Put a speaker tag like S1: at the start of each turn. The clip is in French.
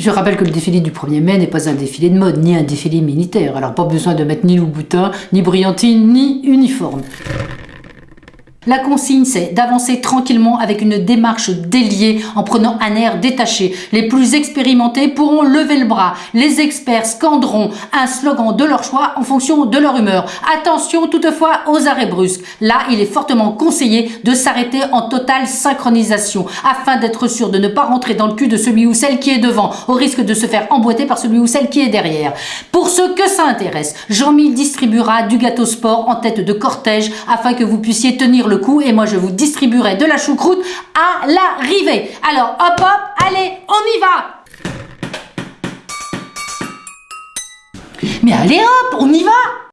S1: Je rappelle que le défilé du 1er mai n'est pas un défilé de mode, ni un défilé militaire, alors pas besoin de mettre ni Louboutin, ni brillantine, ni uniforme. La consigne, c'est d'avancer tranquillement avec une démarche déliée en prenant un air détaché. Les plus expérimentés pourront lever le bras. Les experts scanderont un slogan de leur choix en fonction de leur humeur. Attention toutefois aux arrêts brusques. Là, il est fortement conseillé de s'arrêter en totale synchronisation afin d'être sûr de ne pas rentrer dans le cul de celui ou celle qui est devant au risque de se faire emboîter par celui ou celle qui est derrière. Pour ceux que ça intéresse, Jean-Mi distribuera du gâteau sport en tête de cortège afin que vous puissiez tenir le coup et moi je vous distribuerai de la choucroute à l'arrivée. Alors hop hop, allez, on y va Mais allez hop, on y va